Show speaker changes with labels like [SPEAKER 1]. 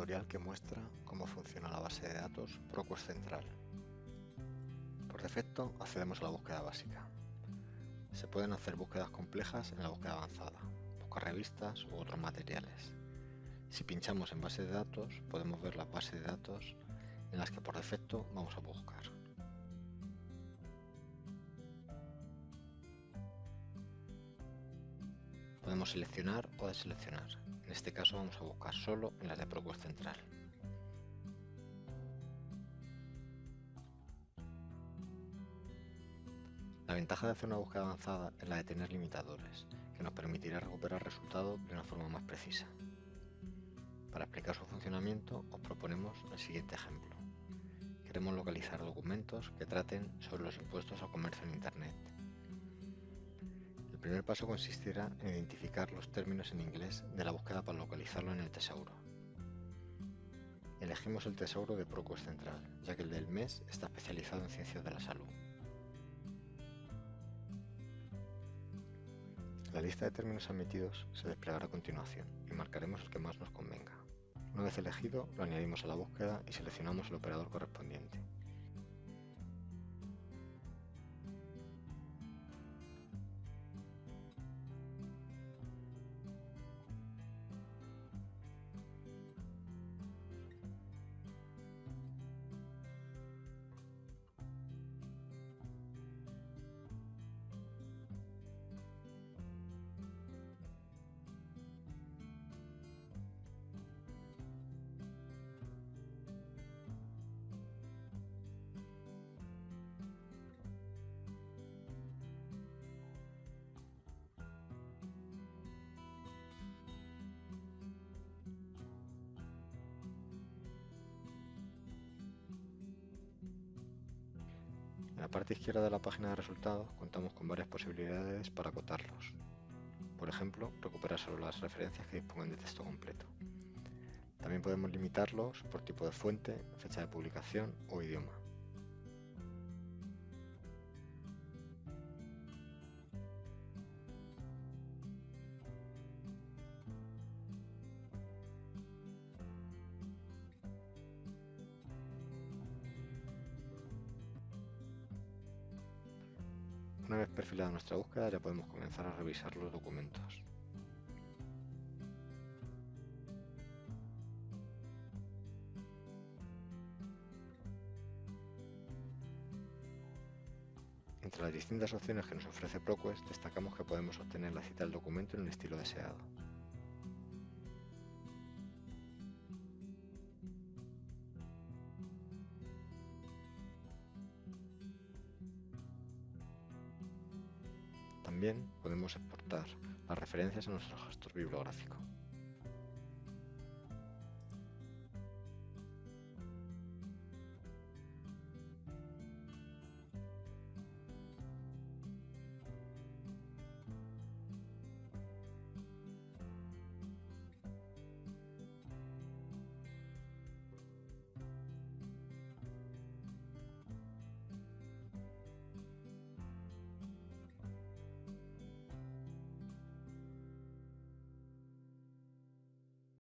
[SPEAKER 1] tutorial que muestra cómo funciona la base de datos ProQuest Central. Por defecto accedemos a la búsqueda básica. Se pueden hacer búsquedas complejas en la búsqueda avanzada, buscar revistas u otros materiales. Si pinchamos en base de datos podemos ver las bases de datos en las que por defecto vamos a buscar. Podemos seleccionar o deseleccionar. En este caso vamos a buscar solo en las de ProQuest Central. La ventaja de hacer una búsqueda avanzada es la de tener limitadores, que nos permitirá recuperar resultados de una forma más precisa. Para explicar su funcionamiento os proponemos el siguiente ejemplo. Queremos localizar documentos que traten sobre los impuestos al comercio en Internet primer paso consistirá en identificar los términos en inglés de la búsqueda para localizarlo en el tesauro. Elegimos el tesauro de ProQuest Central, ya que el del mes está especializado en ciencias de la salud. La lista de términos admitidos se desplegará a continuación y marcaremos el que más nos convenga. Una vez elegido, lo añadimos a la búsqueda y seleccionamos el operador correspondiente. En la parte izquierda de la página de resultados contamos con varias posibilidades para acotarlos. Por ejemplo, recuperar solo las referencias que dispongan de texto completo. También podemos limitarlos por tipo de fuente, fecha de publicación o idioma. Una vez perfilada nuestra búsqueda ya podemos comenzar a revisar los documentos. Entre las distintas opciones que nos ofrece ProQuest destacamos que podemos obtener la cita del documento en el estilo deseado. También podemos exportar las referencias a nuestro gestor bibliográfico.